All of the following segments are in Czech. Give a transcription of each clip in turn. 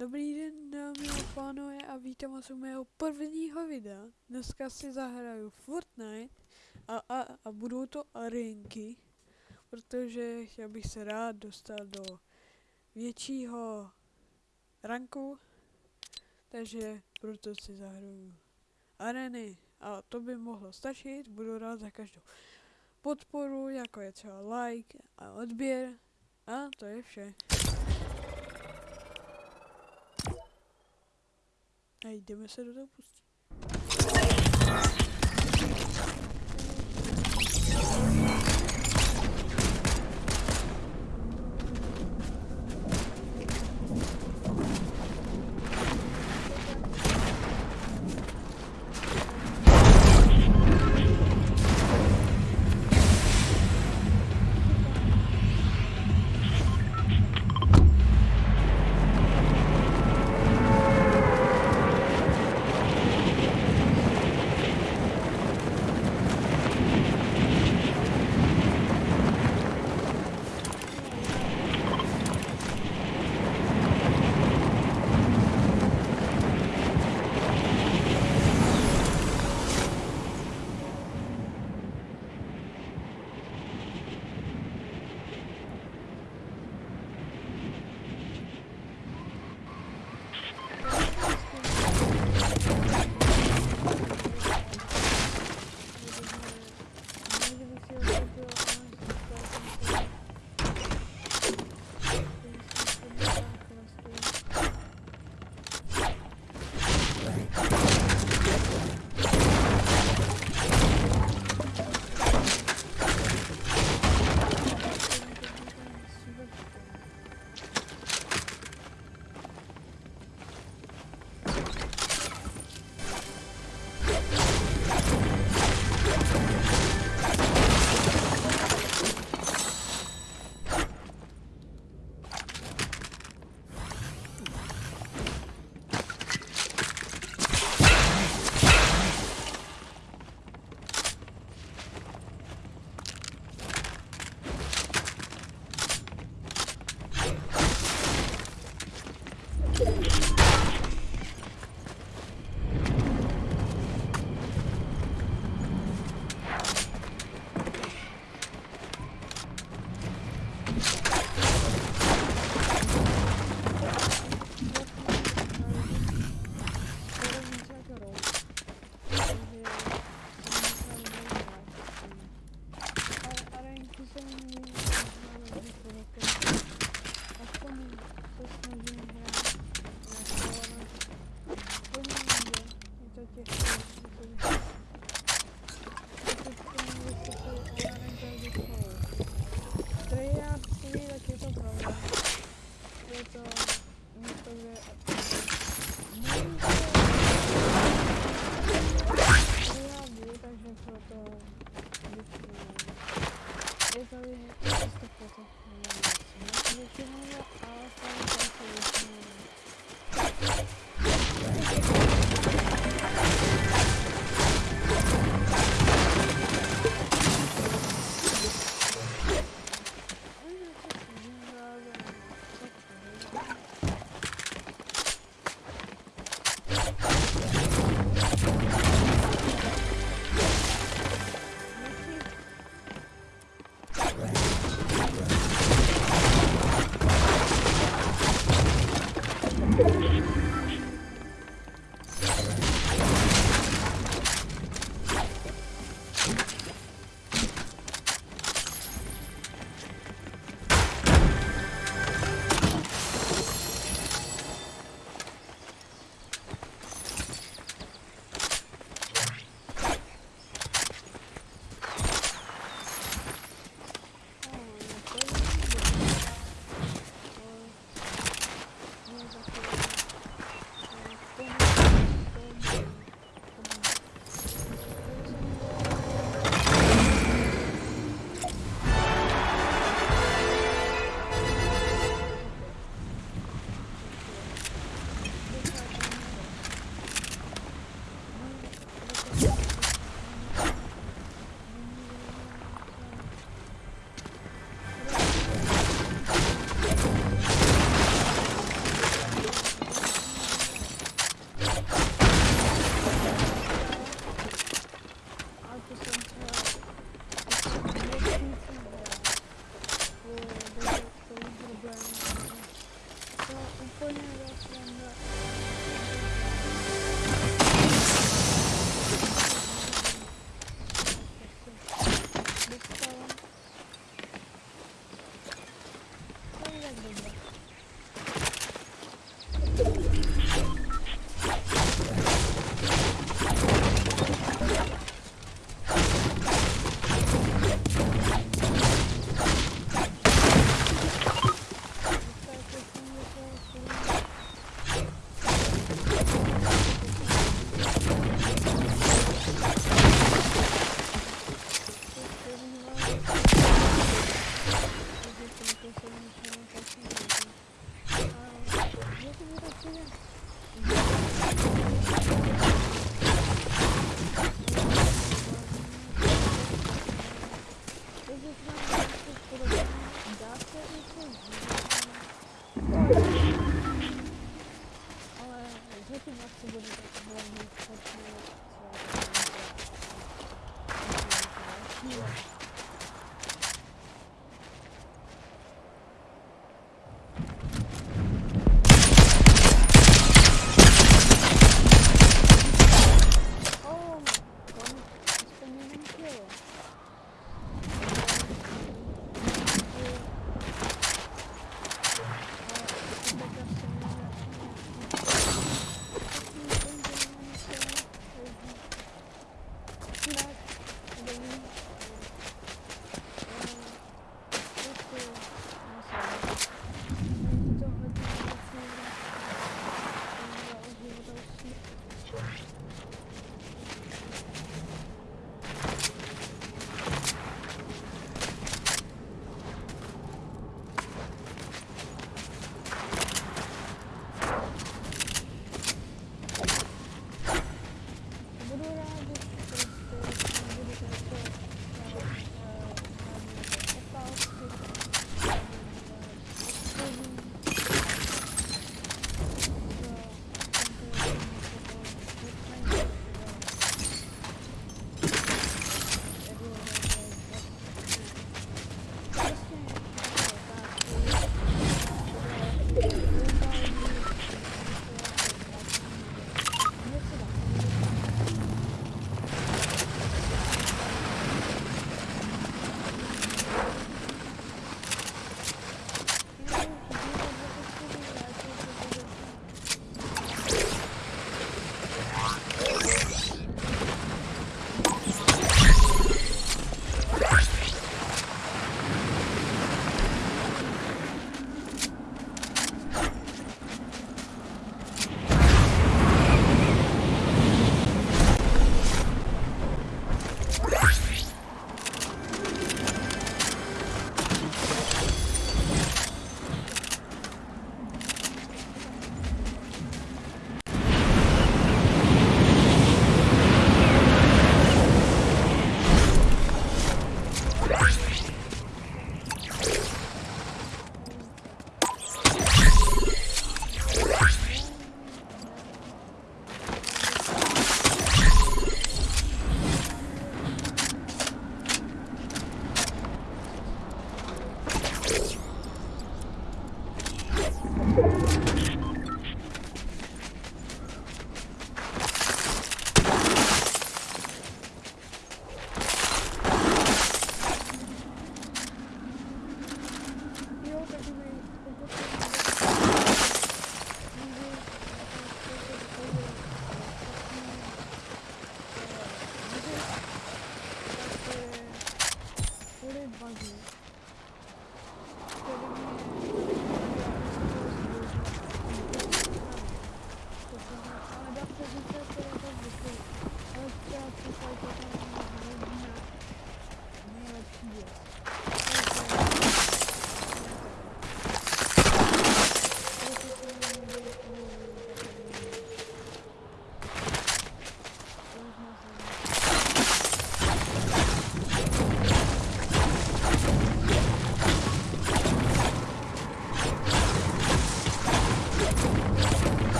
Dobrý den dámy a pánové a vítám vás u mého prvního videa. Dneska si zahraju Fortnite a, a, a budou to arenky, protože já bych se rád dostal do většího ranku, takže proto si zahraju areny a to by mohlo stačit, budu rád za každou podporu, jako je třeba like a odběr a to je vše. Ej, jdeme se do toho pustit. Thank you.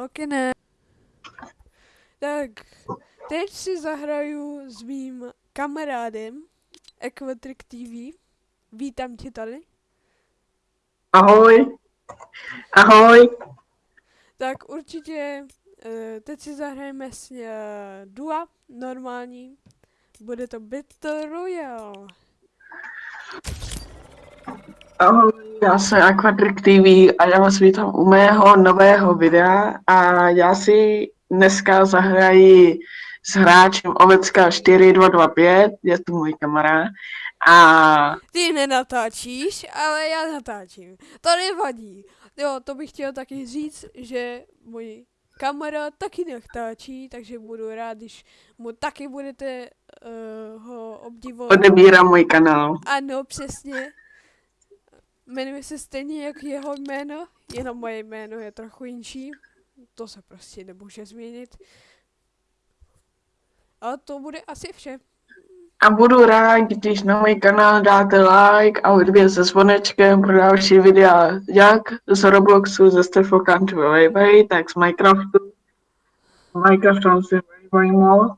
Lokine. Tak, teď si zahraju s mým kamarádem Equatric TV. Vítám tě tady. Ahoj. Ahoj. Tak určitě eh, teď si zahrajeme s uh, Dua, normální. Bude to Battle Royale. Ahoj, já jsem Aquatric TV a já vás vítám u mého nového videa a já si dneska zahraji s hráčem Ovecka 4225, je to můj kamarád. A Ty nenatáčíš, ale já natáčím. To nevadí. Jo, to bych chtěl taky říct, že můj kamarád taky natáčí, takže budu rád, když mu taky budete uh, ho obdivovat. odebírám můj kanál. Ano, přesně. Jmenuje se stejně jak jeho jméno, jenom moje jméno je trochu jinší. To se prostě nemůže změnit. A to bude asi vše. A budu rád, když na můj kanál dáte like a odběr se zvonečkem pro další videa, jak z Robloxu, ze Stefo Country Wayway, tak z Minecraftu. Minecraftu si Wayway mod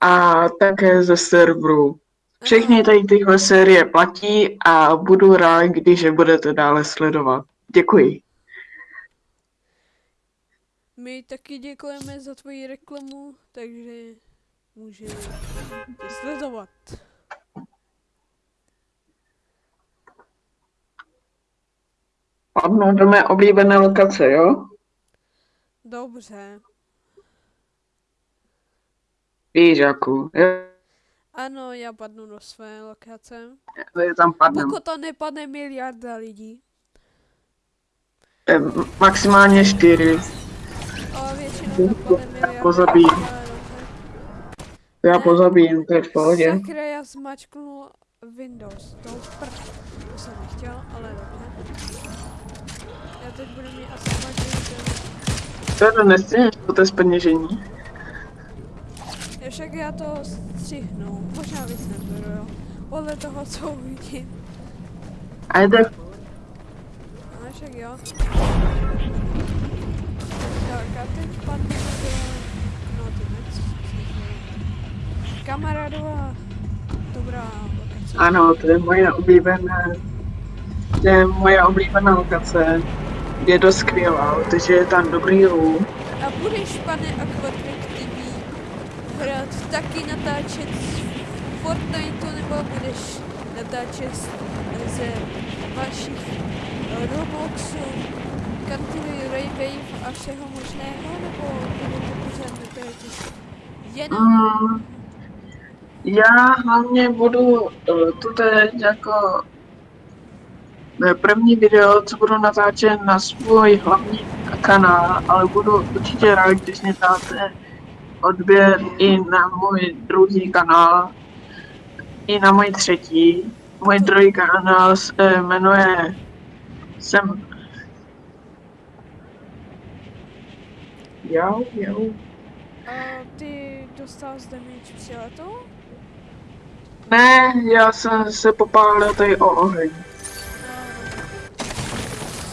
a také ze serveru. Všechny tady tyhle série platí a budu rád, když je budete dále sledovat. Děkuji. My taky děkujeme za tvoji reklamu, takže může tě sledovat. Padnu do mé oblíbené lokace, jo? Dobře. Víš, Jaku. Ano, já padnu do své lokace. Je tam padnem. Pokud to nepadne miliarda lidí, Eh, Maximálně čtyři. ale většinou to padne miliarda pozabíjí. Já pozabijím, to je v pohodě. Sakra, já zmačknul Windows, to prd. To jsem nechtěl, ale dobře. Já teď budu mít asi zmačknut To je to nestříhneš, to je zpeněžení. Já však já to střihnu, možná víc nebudu, jo. Podle toho, co uvidím. A jde Ale však jo. Tak a teď padneme do... No ty nec. Kamarádová dobrá lokace. Ano, to je moje oblíbená, to je moje oblíbená lokace. Je dost skvělá, protože je tam dobrý loot. A budeš, pane hrát taky natáčet Fortniteu, nebo budeš natáčet ze vašich eh, Robloxů, country Raywave a všeho možného, nebo bude to pořád metodicky? Jenom... Mm, já hlavně budu uh, tu teď jako první video, co budu natáčet na svůj hlavní kanál, ale budu určitě rád, když mě dáte odběr i na můj druhý kanál, i na můj třetí. Můj druhý kanál se jmenuje jsem Jo, jo. A ty dostal z damage přiletou? Ne, já jsem se popálil tady o oheň.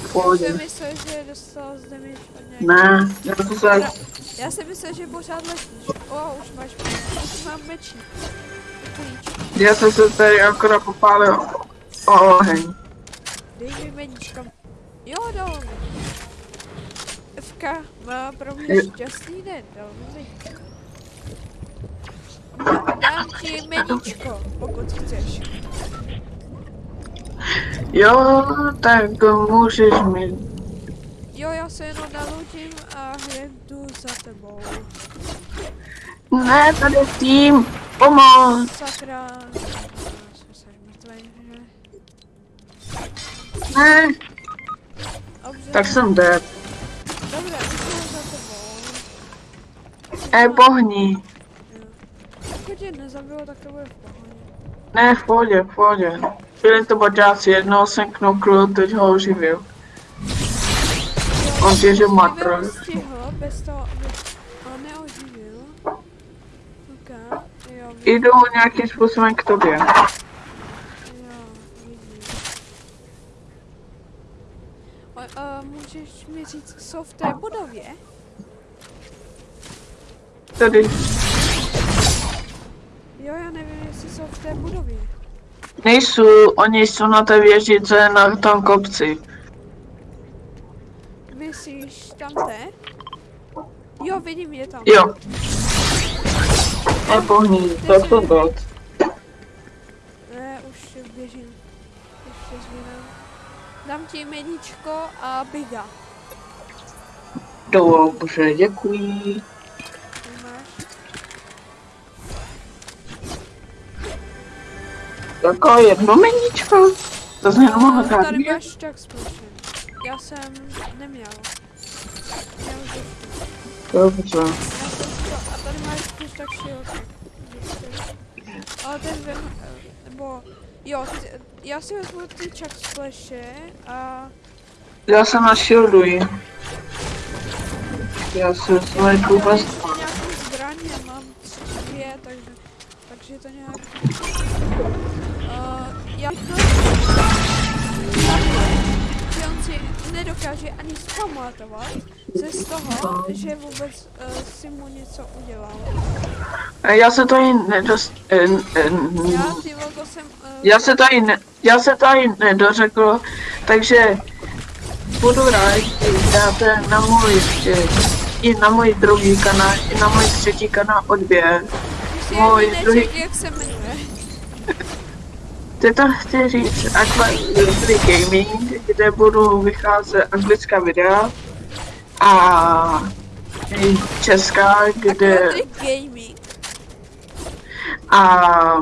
Já pohodě. myslel, že dostal od. Ne, já to se... Já jsem myslel, že pořád letíš. O, už máš, už mám. Klíč. Já jsem se tady akorát popálil o oheň. Dej mi meníčka. Jo, dal mi. FK má pro mě šťastný den, dal mi Dám ti meníčko, pokud chceš. Jo, tak můžeš mi... Jo, já se jenom nalutím a jdu za tebou. Ne, tady je tým, pomoc. Sakra. Ne, Dobře, tak jsem dead. jdu za tebou. E, pohni. Pokud tě nezabilo, tak to bude v pohodě. Ne, v pohodě, v pohodě. Byli to boťáci, jednoho jsem knokl, teď ho oživil. On tě, že Kdyby matr. ho stihl bez toho, ho neoživil. Ok, jo, Jdu nějakým způsobem k tobě. můžeš mi říct, co v té budově? Tady. Jo, já nevím, jestli jsou v té budově. Nejsou, oni jsou na té věžice na tom kopci. Myslíš tam té? Jo, vidím je tam. Jo. E, pohni, to jsem dead. Ne, už běžím. Ještě zvědám. Dám ti meníčko a biga. Dobře, děkuji. Jako jedno meníčko. To jsem jenom No, tady máš tak společně. Já jsem neměl. Měl. Já jsem to, a tady máš spíš tak široké. Ale ten vem, nebo, jo, já si vezmu ty čak spleše a Já se na shielduji. Já svoje já kuba mám nějakou zbraň, já mám tři, dvě, takže, takže to nějak... Uh, já si nedokáže ani zpamatovat ze z toho, že vůbec uh, si mu něco udělal. Já se tady nedost... En, Já, ty jsem... Uh, já se tady ne, já se tady nedořekl, takže budu rád, když dáte na můj, eh, i na můj druhý kanál, i na můj třetí kanál odběr. Můj druhý- jak se jmenuje. Ty to chci říct Aqua Free Gaming, kde budu vycházet anglická videa a česká, kde a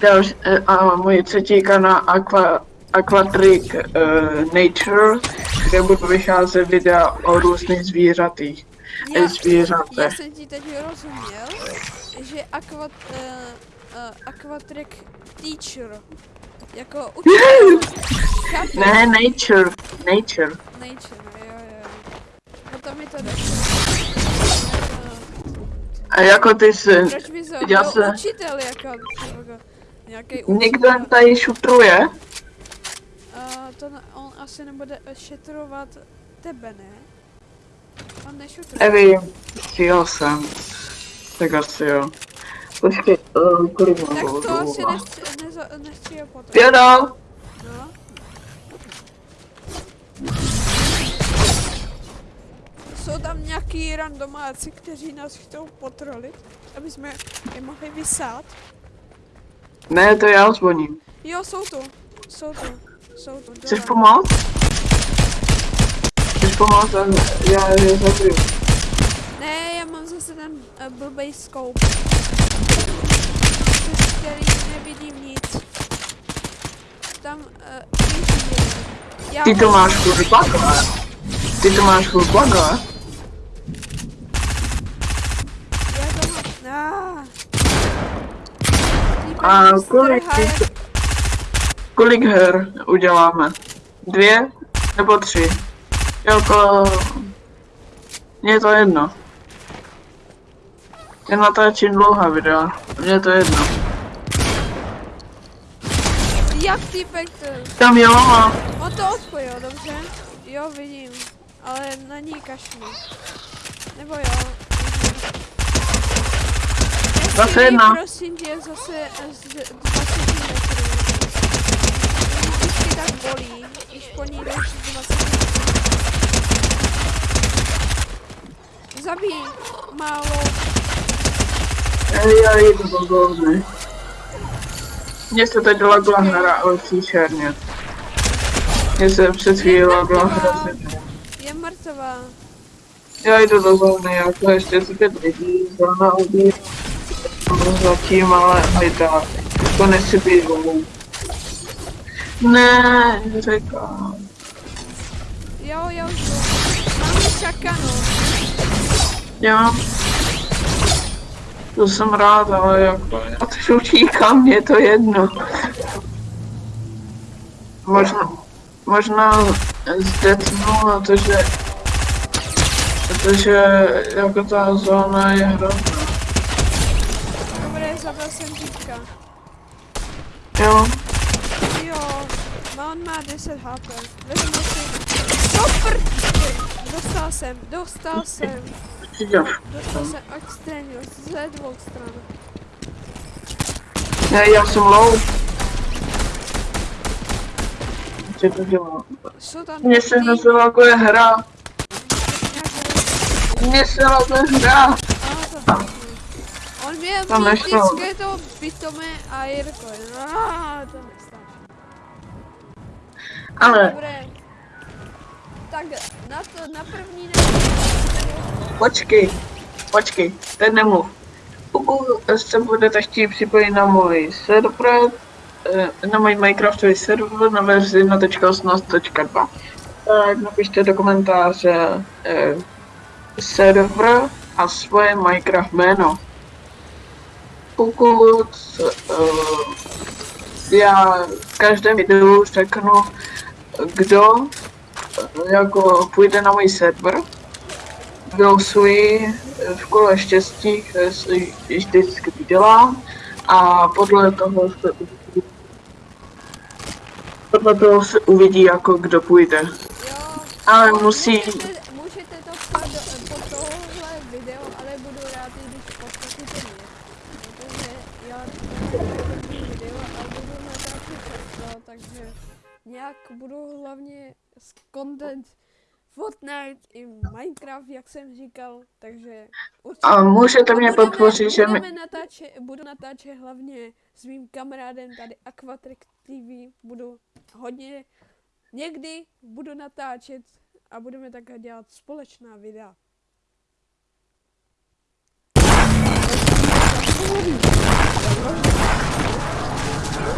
další, a můj třetí kanál Aqua, Aquatric uh, Nature, kde budu vycházet videa o různých zvířatých. Já, zvířatech. já jsem ti teď rozuměl, že aquat, uh, uh, Teacher. Jako učitel. Ne, Nature, Nature. Nature, no, jo, jo. No to mi to došlo. A jako ty jsi, Proč bys ho Já se- učitel jako, jako nějaký někdo tady šutruje? Uh, to on asi nebude šetrovat tebe, ne? On nešutruje. Nevím, stříhal jsem. Tak asi jo. Počkej, uh, kolik mám Tak to asi nechci, neza, nechci ho potom. Pěno! No. Jsou tam nějaký randomáci, kteří nás chtějí potrolit, aby jsme je mohli vysát. Ne, to já zvoním. Jo, jsou tu. Jsou tu. Jsou tu. Chceš dole. pomoct? pomoct a já je zabiju. Ne, já mám zase ten uh, blbej scope. Nevidím nic. Tam uh. Já Ty to máš furt plagové. Ty to máš furt plagové. Já to mám... A kolik, kolik her uděláme? Dvě nebo tři? Jako... Mně je to jedno. Já natáčím dlouhá videa. Mně je to jedno. Jak týpek to... Tam jo, má. On to odpojil, dobře? Jo, vidím. Ale na ní kašlu. Nebo jo. Zase jedna. prosím tě, zase z 20 metrů. Vždycky tak bolí, když po ní jdeš z 20 metrů. Zabij, málo. Já jdu do zóny. Mně se teď lagla hra, ale příšerně. Mně se před chvíli lagla hra. Je mrtvá. Já jdu do zóny, jako ještě si pět lidí, zóna ubí. Zatím, ale aj tak. To nechci být dolů. Ne, říkám. Jo, jo, jo. Máme čakano. Já. To jsem rád, ale jako, já teď utíkám, mě je to jedno. Možná, možná zdecnu na to, že, protože jako ta zóna je hrozná. Dobré, zabil jsem týpka. Jo, Jo, má on má 10 HP. Vezmu si. Super! Dostal jsem, dostal jsem, dostal jsem extrémně ze dvou stran. Já, já jsem low. Co to dělá? Jsou tam Mně se tý- nezalaguje hra. nějaké- Mně se laguje hra. Aha, to hrozně. On měl Tam nešlo. vždycky to pitomé a Jirko. To nestane. Ale Dobré. Tak na to, na první ne. Počkej, počkej, teď nemluv. Pokud se budete chtít připojit na můj server, eh, na můj Minecraftový server na verzi 1.18.2, tak napište do komentáře eh, server a svoje Minecraft jméno. Pokud eh, já v každém videu řeknu, kdo eh, jako půjde na můj server, vylosuji v kole štěstí, které si vždycky dělám a podle toho se uvidí, podle toho se uvidí jako kdo půjde. Jo. Ale No, musí, Můžete, můžete to pod tohle video, ale budu rád, když postavíte mě. Protože já video a budu natáčet často, takže nějak budu hlavně content Fortnite i Minecraft, jak jsem říkal, takže určitě. a můžete mě podpořit, že mi, natáčet, budu natáčet hlavně s mým kamarádem tady Aquatrix TV, budu hodně, někdy budu natáčet a budeme takhle dělat společná videa.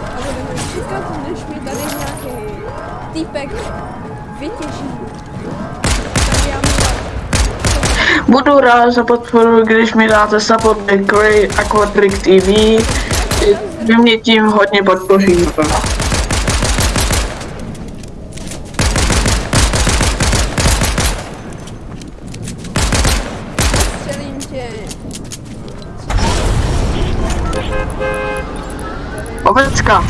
A budeme čekat, než mi tady nějaký týpek vytěží. Budu rád za podporu, když mi dáte support Cray Aquatrick TV, vy mě tím hodně podpoříte. Tě. Ovecka.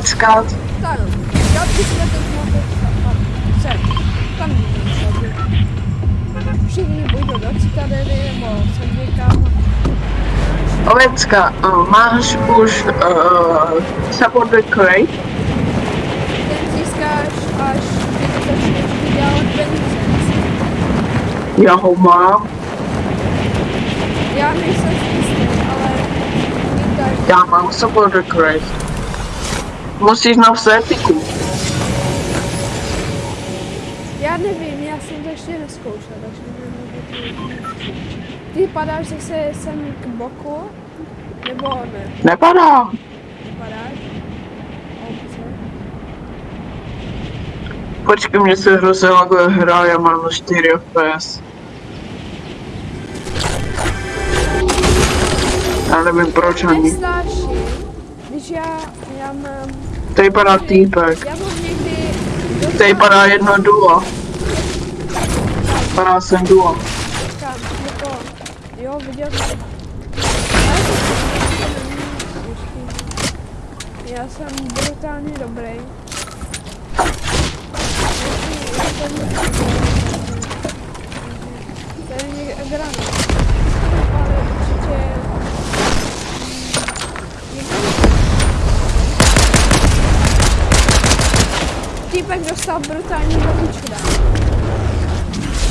Rád. Ovecka. Tak, já bych se to mohl sem. Tam Všichni půjdou do citadely nebo sem někam. Ovecka, uh, máš už uh, support Cray? Ten získáš, až ty začneš vydělávat peníze. Já ho mám. Já nejsem si jistý, ale Já mám support request. Musíš napsat etiku. Já nevím, já jsem to ještě neskoušel, takže to Ty padáš zase sem k boku? Nebo ne? Nepadá. Padáš? Obce. Počkej, mě se hrozně laguje hra, já mám 4 FPS. Já nevím proč ani. Nestáši, když já, já mám, Tady padá týpek. já mám někdy Tady padá jedno duo. Padá sem duo. Kam, jako, jo, viděl jsem. Já jsem brutálně dobrý. Je někde granát. Týpek dostal brutální babičku dám.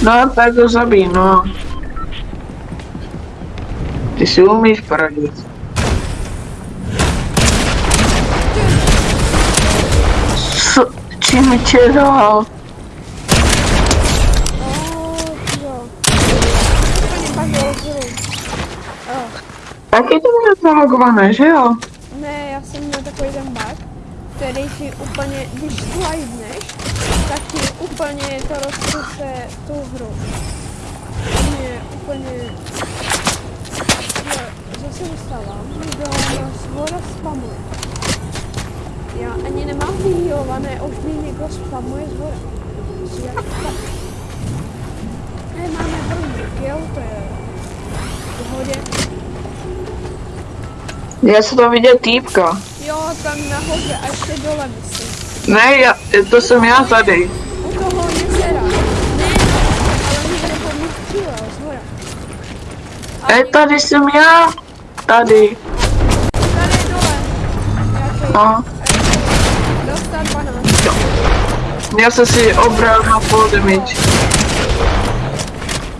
No, tak to zabij, no. Ty si umíš poradit. Co? Čím tě dal? Oh, jo. Úplně bavilo zru. Oh. Taky to měl zalogované, že jo? Ne, já jsem měl takový ten bug, který ti úplně, když slidneš, tak ti úplně to rozkuse tu hru. Mě úplně... Zase dostávám, kdo nás voda spamuje. Já ani nemám vyhýlované, a už mě někdo spamuje z tak? Ne, máme první jo, to je v pohodě. Já se tam viděl týpka. Jo, tam nahoře a ještě dole myslím. Ne, já, to jsem já tady. U toho jezera. Ne, ale mě střílel z hora. A E, tady jsem já. Tady. tady dole. Nějaký No. dostat banán. Já jsem si obral na full damage.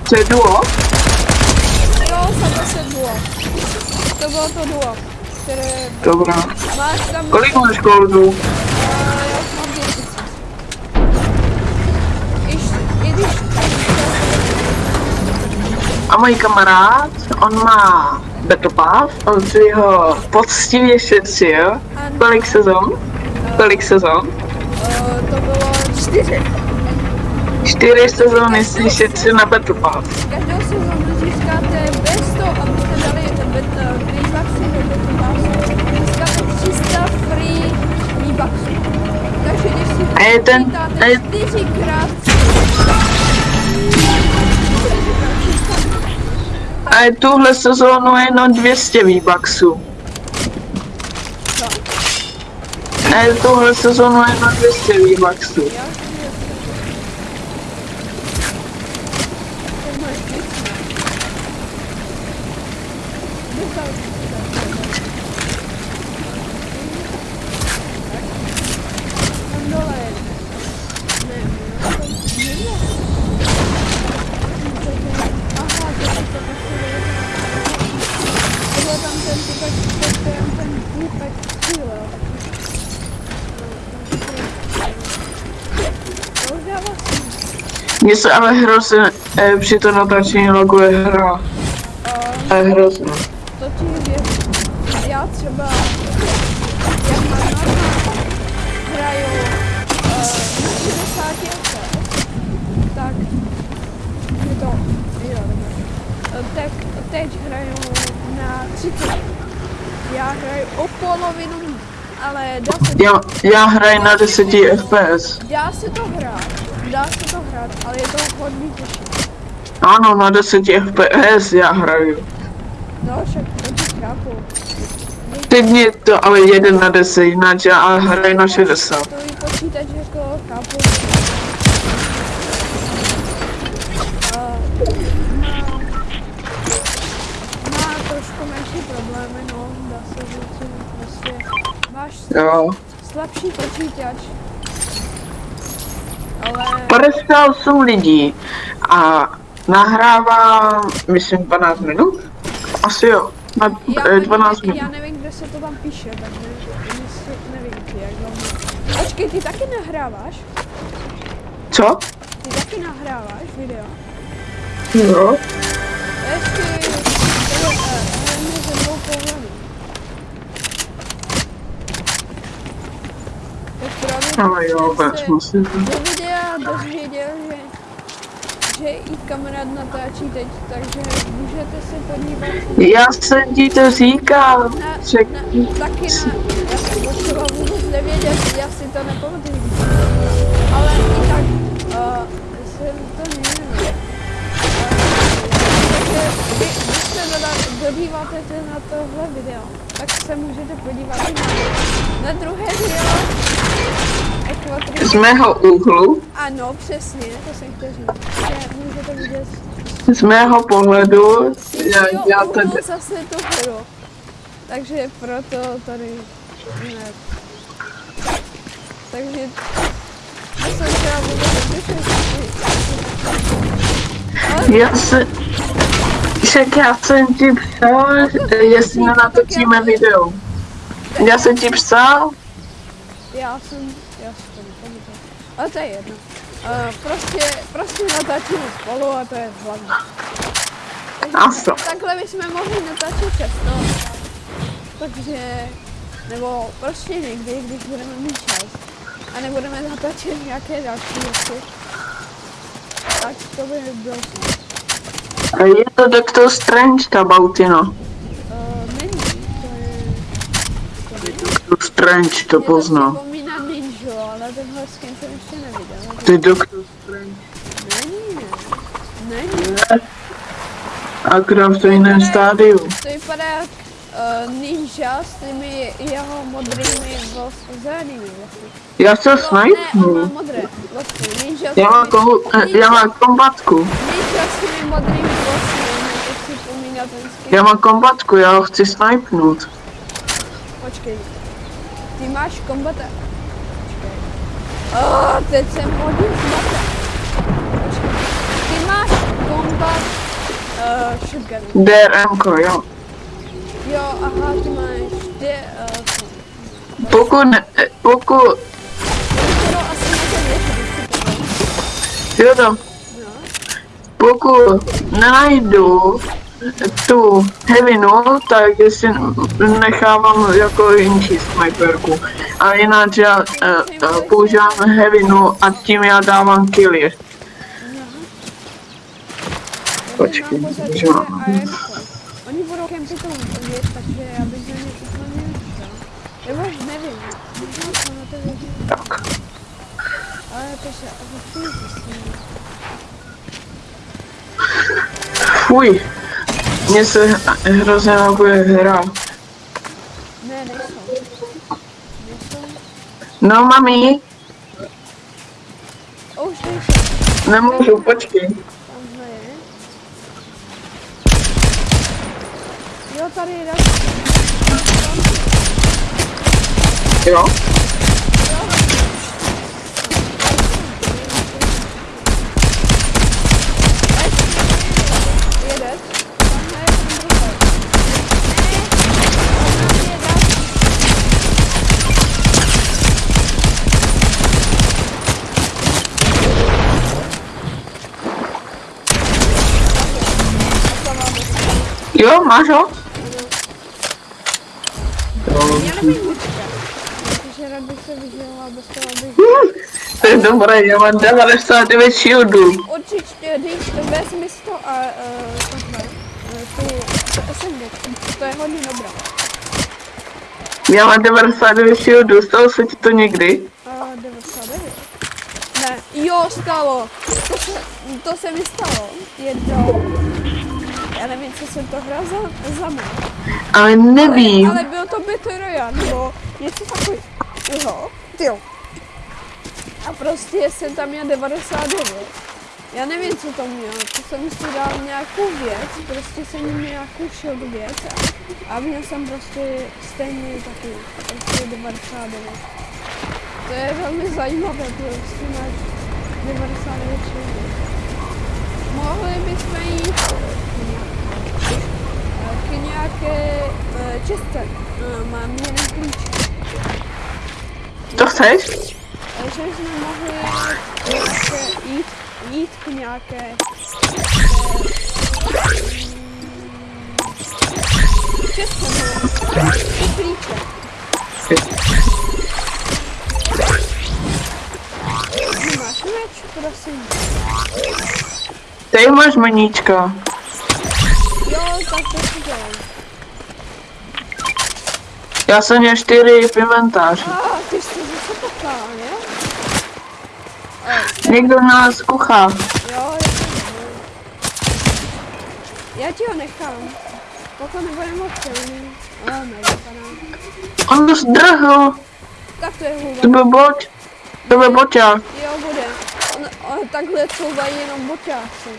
To je duo? Jo, jsem zase duo. To bylo to duo, které Dobrá. máš tam... Kolik máš goldů? A já už mám 5000. Když, i když A můj kamarád, on má Battle Pass, on si ho poctivě šetřil. Kolik sezon? Kolik sezon? uh, to bylo 4. Čtyři sezóny si šetřil na Battle Pass. Každou sezónu získáte bez toho, abyste dali ten bet, free bucksy do Battle Passu, získáte 300 free V-bucksů. Takže když si A je ten- a je- A je tuhle sezónu jenom 200 V-Bucksů. A je tuhle sezónu jenom 200 V-Bucksů. Mně se ale hrozně eh, při to natáčení loguje hra. A Je hrozně. to ti věřím. Já třeba, jak mám hraju uh, na 60 FPS, tak je to, jo. Eh, Tak teď hraju na 30. Já hraju o polovinu, ale dá se, Já, já hraju na 10 FPS. dá se to hrát, dá se to hrát, ale je to hodně těžké. Ano, na 10 FPS já hraju. No, však to ti chápu. Teď mě to ale jeden na 10, jinak já hraju na 60. To i počítač jako chápu. A má, má trošku menší problémy, no, dá se říct, že prostě máš Jo. slabší počítač. Ale 58 lidí a nahrává, myslím, 12 minut? Asi jo, na já eh, nevím, 12 já minut. nevím, kdo kde se to tam píše, takže nevím, ty, jak dlouho. Počkej, ty taky nahráváš? Co? Ty taky nahráváš video? Jo. Ještě tady eh, hrajeme ze dvou pohledů. Tak právě Ale jo, tak se musím. do videa dozvěděl, že, že i kamarád natáčí teď, takže můžete se podívat Já jsem ti to říkal. na, na, taky na, já jsem to třeba vůbec nevěděl, já si to nepamatuju. Ale i tak, uh, jsem to nevím. Takže vy, když se doda, dodíváte na tohle video, tak se můžete podívat i na, na druhé video. Z mého úhlu, Ano, přesně, to jsem chtěl říct. Že můžete vidět z mého pohledu, já, já tady, zase tu hru. Takže proto tady ne. Takže to jsem třeba vůbec já se, však já jsem ti psal, jestli nenatočíme video. Já jsem ti psal, já jsem, já si to. Ale to je jedno. Uh, prostě, prostě natáčíme spolu a to je hlavní. Takže takhle bychom mohli natáčet často. Takže, nebo prostě někdy, když budeme mít čas. A nebudeme natáčet nějaké další věci. Tak to by bylo snad. je to Doctor Strange, ta Bautina. Strange to poznal. připomíná Ninja, ale tenhle skin jsem ještě neviděl. Ty Doctor Strange. Není, ne. Není. Akorát v jiném stádiu. To vypadá jak uh, ninja s těmi jeho modrými vlasy, zelenými vlasy. Já se No, ne, on má snipnu. modré vlasy. Ninja s Já mám, kohu, eh, já mám kombatku. Ninja s těmi modrými vlasy, mě to připomíná ten skin. Já mám kombatku, já ho chci snipnout. Počkej. Ty máš kombata. Oh, teď jsem hodil. Počkej. Ty máš kombat uh, shotgun. DRMko, jo. Jo, aha, ty máš ty, uh, Pokud, ne, eh, pokud, jo tam, No. pokud nenajdu tu heavinu, tak si nechávám jako jinčí sniperku. A jinak já uh, uh, používám heavinu a tím já dávám killy. Počkej, že mám. Oni budou kempit takže já bych na ně úplně. Nebo nevím, to vědět, Tak. ale to se zjistíme. Fuj, mně se hrozně nabuje hra. Ne, nejsou. Nejsou. No mami, O, už nejsou. nemůžu, počkej. Jo, tady je další. Jo? Jeden. Tamhle je ten druhý. Ne, tamhle je další. Jo, máš ho? Já nevím počkat. Protože rád bych se vyžila bez toho, abych... To je dobré, já mám 99 shieldů. Určitě, když vezmi si to a uh, tohle, tu, tu SMG, to je hodně dobré. Já mám 99 shieldů, stalo se ti to někdy? Uh, 99. Ne, jo, stalo. To se, to se mi stalo. Jednou. Já nevím, co jsem to hrál za, za mě. Ale nevím. Ale, ale byl to Battle Royale, nebo něco takového. Jo. A prostě jsem tam měl 99. Já nevím, co to měl. To jsem si dal nějakou věc, prostě jsem měl nějakou shield věc a, a měl jsem prostě stejně taky, prostě 99. To je velmi zajímavé, prostě máš 99 shieldů. Mohli bychom jít... taky nějaké uh. Uh, mám jeden klíč. To chceš? Takže jsme mohli nějaké, jít, jít k nějaké klíče. Máš meč, prosím. Tady máš maníčka. Tak to si. Já jsem měl čtyři v inventáři. A, ty jsi zase poká, ne? Někdo nás kuchá. Jo, já to nevím. Já ti ho nechám. Pokud nebude moc silný. A, nevypadá. On zdrhl. Tak to je To hůba. byl boť. To byl boťák. Jo, bude. On, on, takhle couvají jenom boťáci.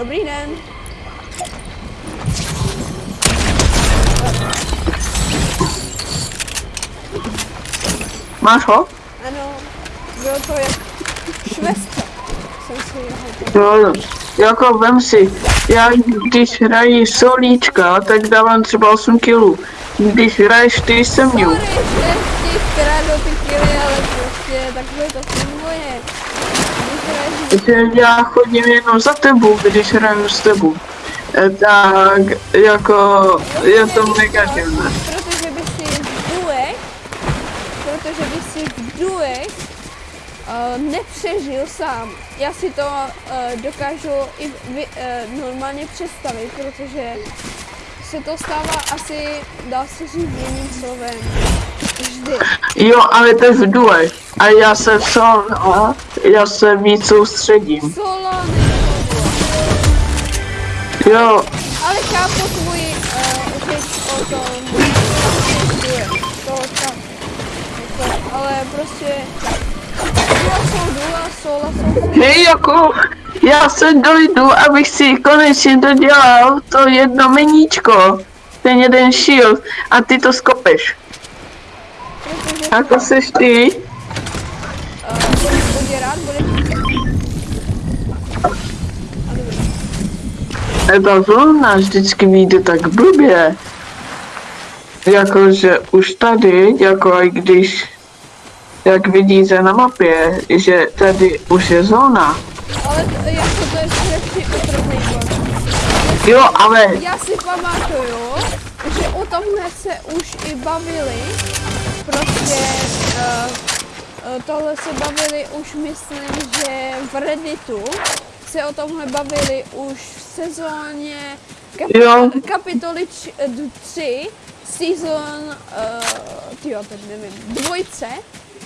Dobrý den. Máš ho? Ano, bylo to jak švestce. Jsem si ho Jo, jako vem si, já když hraji solíčka, tak dávám třeba 8 kilů. Když hraješ ty se mnou. Sorry, že ti kradu ty kily, ale prostě takhle to funguje. Já chodím jenom za tebou, když hraju s tebou. Eh, Tak jako je to mega divné. Protože by si v duech, protože by si v duech uh, nepřežil sám. Já si to uh, dokážu i vy, uh, normálně představit, protože se to stává asi, dá se říct jiným slovem, vždy. Jo, ale to je v duech. A já se v solo, já se víc soustředím. Solo duo. Jo, Ale chápu tvůj uh, řeč o tom. To tak. Jako, ale prostě duo sola jsou hej jako, já se dojdu, abych si konečně dodělal to jedno meníčko. Ten jeden shield a ty to skopeš. protože Jako seš ty? uh. A dobrý. Ta vlna vždycky vyjde tak blbě. Jakože už tady, jako i když, jak vidíte na mapě, že tady už je zóna. Ale to, jako to je strašně. Jo, ale Já si pamatuju, že o tomhle se už i bavili. Prostě uh, tohle se bavili už myslím, že v Redditu se o tomhle bavili už v sezóně Jo. kap- kapitoly 3, season, uh, tyjo, teď nevím, dvojce,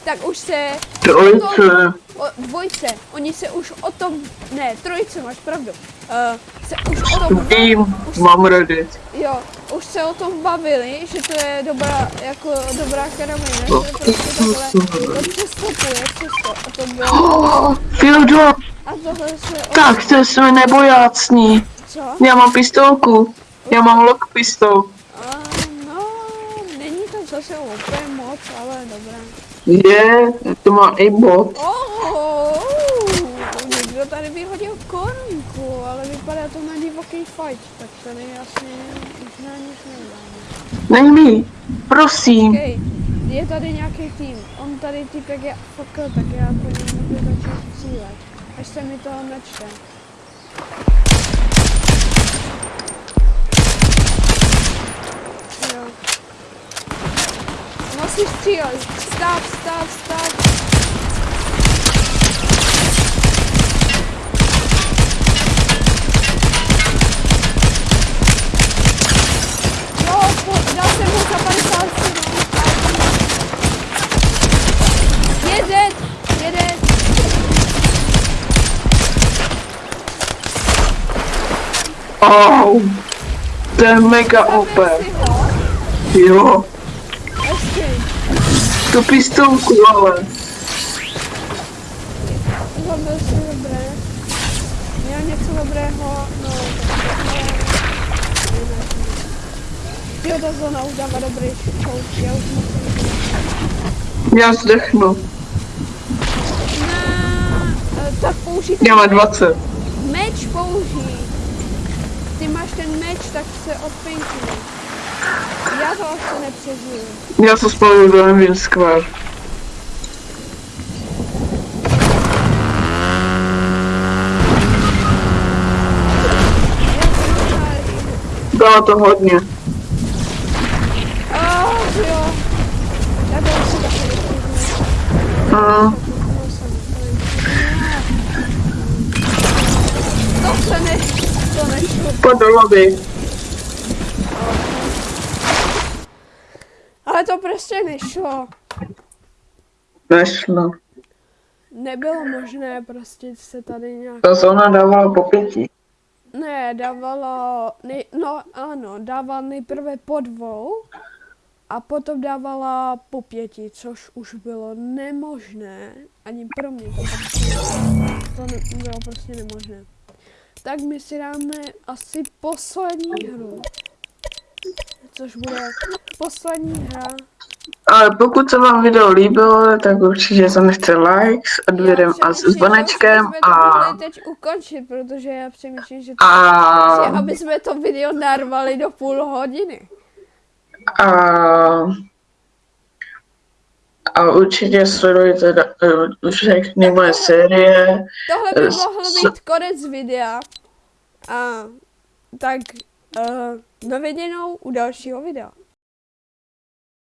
tak už se trojce, o, dvojce, oni se už o tom, ne, trojice, máš pravdu, uh, se už o tom vím, už, mám Reddit. jo, už se o tom bavili, že to je dobrá, jako dobrá karamina, že prostě takhle to přestupuje přesto, a to bylo, Oh, Fildo, a tohle se, tak to jsme nebojácní. co? Já mám pistolku, já mám lock pistol. A, no, není to zase úplně moc, ale dobré. Je, to má i bot. Oh, někdo tady vyhodil korunku, ale vypadá to na divoký fight, tak tady asi už na nic neudáme. Nejmí, prosím. Okay, je tady nějaký tým, on tady typek je fuck, tak já po něm můžu začít cílet, až se mi to načte. Jo. Musíš střílet, stav, stav, stav. Jo, po, dal jsem mu za 57. Jeden, jeden. Oh, to je mega OP. Zabil si ho. Jo, Ještě. Tu pistolku, ale. Zabil si dobré. Měl něco dobrého, no tak. Jo, ta zóna už dává dobrý šout, já už musím... Já zdechnu. Na, tak použij Já mám meč. 20. Meč použij. Ty máš ten meč, tak se odpinkni. Já to asi nepřežiju. Já se spolu do Engine Square. Já to nacházím. Bylo to hodně. Oh, jo. Já to asi taky nepřežiju. Mm. To se ne... To nešlo. Pojď do to prostě nešlo. Nešlo. Nebylo možné prostě se tady nějak... Ta zóna dávala po pěti. Ne, dávala, nej, no ano, dávala nejprve po dvou a potom dávala po pěti, což už bylo nemožné, ani pro mě to prostě, to ne, bylo prostě nemožné. Tak my si dáme asi poslední hru, což bude poslední hra. Ale pokud se vám video líbilo, tak určitě zanechte likes, odběrem a s zvonečkem a, mohli teď ukončit, protože já přemýšlím, že to, a, že aby jsme to video narvali do půl hodiny. a, a určitě sledujte eh, všechny moje série. Tohle by S- mohl s- být konec videa. A tak uh, na viděnou u dalšího videa.